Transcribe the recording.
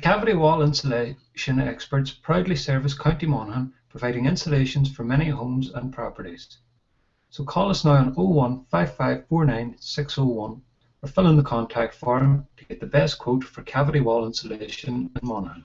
Cavity Wall Insulation experts proudly service County Monaghan, providing insulations for many homes and properties. So call us now on 01 601 or fill in the contact form to get the best quote for cavity wall insulation in Monaghan.